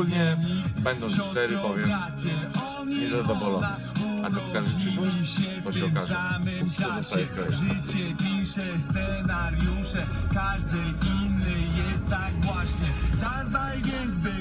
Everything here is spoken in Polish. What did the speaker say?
Ogólnie, będąc szczery, powiem, nie niezadowolony. A co pokaże przyszłość? To się okaże. Póki co zostaje w kraju. Życie pisze scenariusze, każdy inny jest tak właśnie. Zadbaj więc, by.